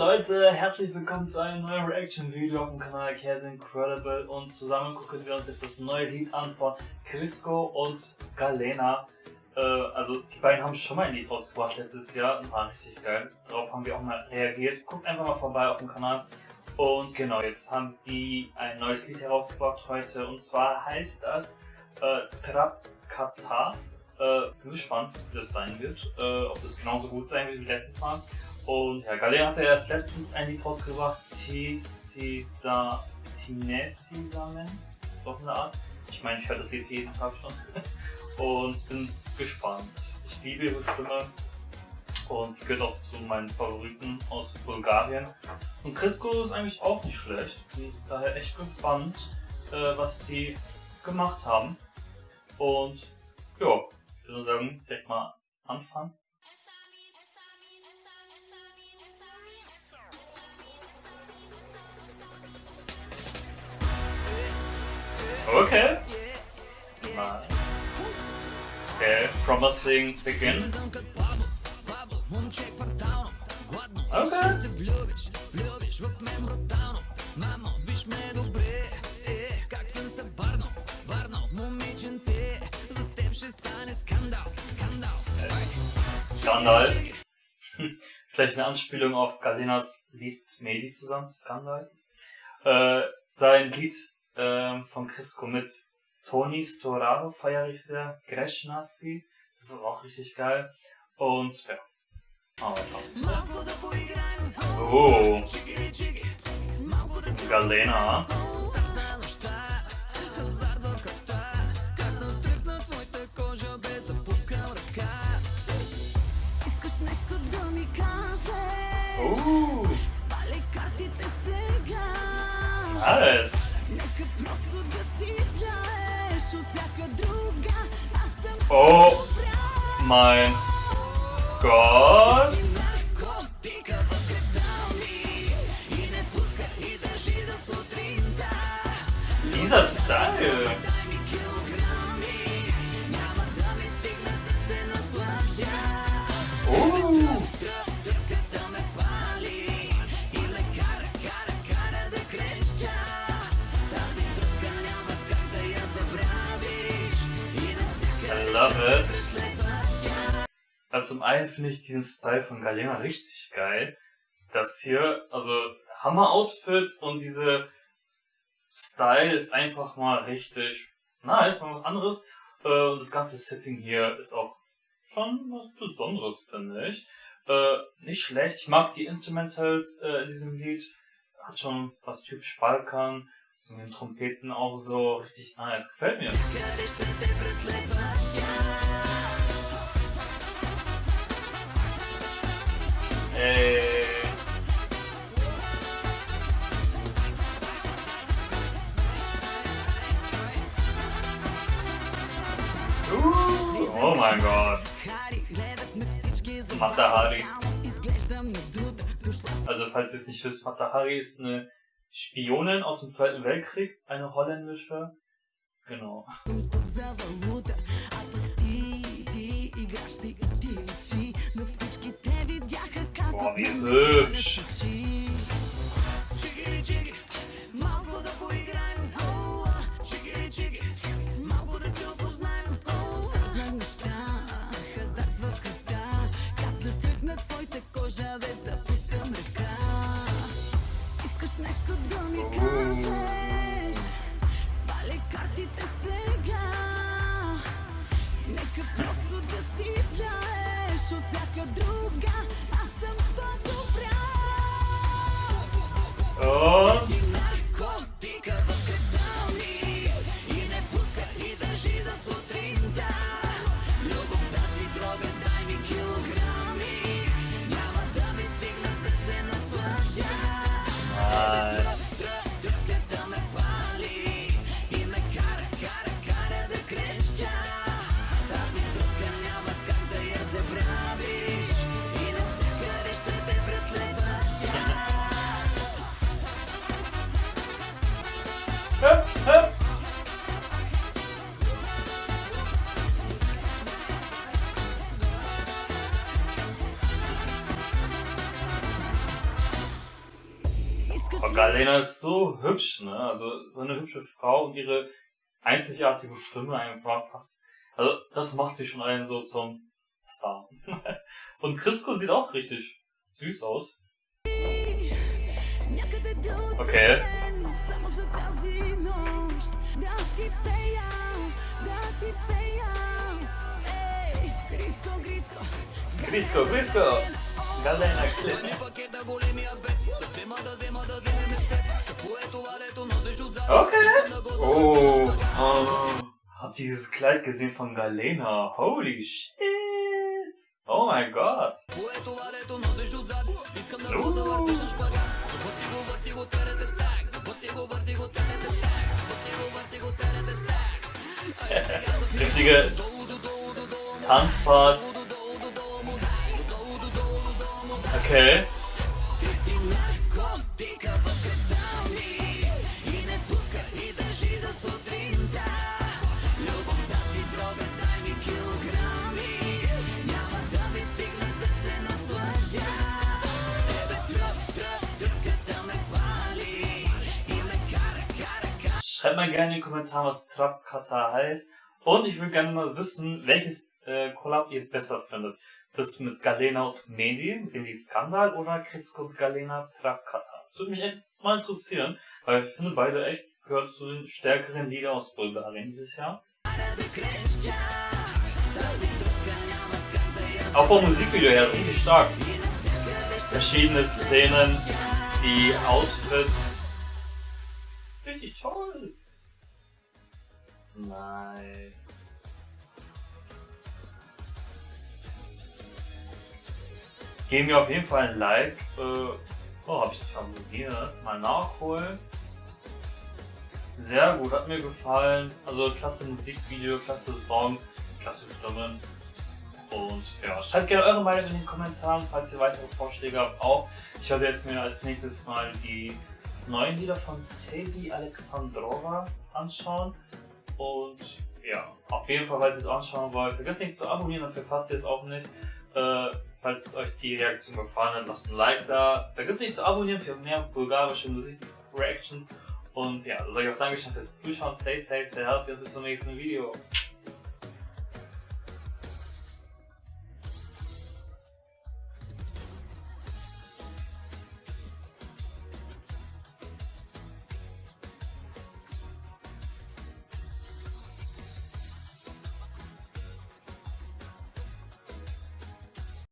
Leute, herzlich willkommen zu einem neuen Reaction-Video auf dem Kanal Cares Incredible und zusammen gucken wir uns jetzt das neue Lied an von Crisco und Galena. Äh, also die beiden haben schon mal ein Lied rausgebracht letztes Jahr, war richtig geil. Darauf haben wir auch mal reagiert. Guckt einfach mal vorbei auf dem Kanal. Und genau, jetzt haben die ein neues Lied herausgebracht heute und zwar heißt das äh, Trap Kata. Äh, bin gespannt, wie das sein wird, äh, ob das genauso gut sein wird wie letztes Mal. Und ja, Galea hatte erst letztens ein Lied rausgebracht, Tisisa, Tinesisamen, so auf eine Art. Ich meine, ich höre das Lied jeden Tag schon. und bin gespannt. Ich liebe ihre Stimme und sie gehört auch zu meinen Favoriten aus Bulgarien. Und Crisco ist eigentlich auch nicht schlecht. Bin daher echt gespannt, äh, was die gemacht haben. Und ja, ich würde sagen, direkt mal anfangen. Okay. Nice. Okay, promising begin. Skandal. Vielleicht eine Anspielung auf Galenas Lied Medi zusammen, Skandal. Äh, sein Lied äh, von Crisco mit Tony Storaro feiere ich sehr. Greshnasi, das ist auch richtig geil. Und ja. Oh, oh. Galena. Oh. Nice. Oh mein Gott. Dieser Style. I love it. Also zum einen finde ich diesen Style von Galena richtig geil. Das hier, also Hammer-Outfit und diese Style ist einfach mal richtig nice, mal was anderes. Äh, und das ganze Setting hier ist auch schon was Besonderes, finde ich. Äh, nicht schlecht. Ich mag die Instrumentals äh, in diesem Lied. Hat schon was typisch Balkan. So mit den Trompeten auch so richtig nice. Gefällt mir. Mein Gott. Matahari. Also falls ihr es nicht wisst, Matahari ist eine Spionin aus dem Zweiten Weltkrieg, eine holländische. Genau. Boah, wie hübsch. Oh. Und Galena ist so hübsch, ne? Also so eine hübsche Frau und ihre einzigartige Stimme einfach passt. Also das macht sie schon einen so zum Star. und Crisco sieht auch richtig süß aus. Okay. Crisco, Crisco! Galena, Galena. Okay. Oh. oh. Hab dieses Kleid gesehen von Galena. Holy shit. Oh mein Gott. Richtige Tanzpart. Okay. Schreibt mal gerne in die Kommentare, was Trap Kata heißt. Und ich will gerne mal wissen, welches äh, Collab ihr besser findet. Das mit Galena und Medi, dem Lied Skandal, oder Crisco und Galena Trap Kata. Das würde mich echt mal interessieren, weil ich finde beide echt gehört zu den stärkeren Lieder aus Bulgarien dieses Jahr. Auch vom Musikvideo her ist richtig stark. Verschiedene Szenen, die Outfits. Richtig toll. Nice. Geben mir auf jeden Fall ein Like. Äh, oh, hab ich nicht abonniert. Mal nachholen. Sehr gut, hat mir gefallen. Also klasse Musikvideo, klasse Song, klasse Stimmen. Und ja, schreibt gerne eure Meinung in den Kommentaren, falls ihr weitere Vorschläge habt auch. Ich werde jetzt mir als nächstes mal die neuen Lieder von Teddy Alexandrova anschauen. Und ja, auf jeden Fall, falls ihr es anschauen wollt, vergesst nicht zu abonnieren, dann verpasst ihr es auch nicht. Äh, falls euch die Reaktion gefallen hat, lasst ein Like da. Vergesst nicht zu abonnieren für mehr bulgarische Musik-Reactions. Und ja, dann sage ich auch Dankeschön fürs Zuschauen. Stay safe, stay healthy und bis zum nächsten Video.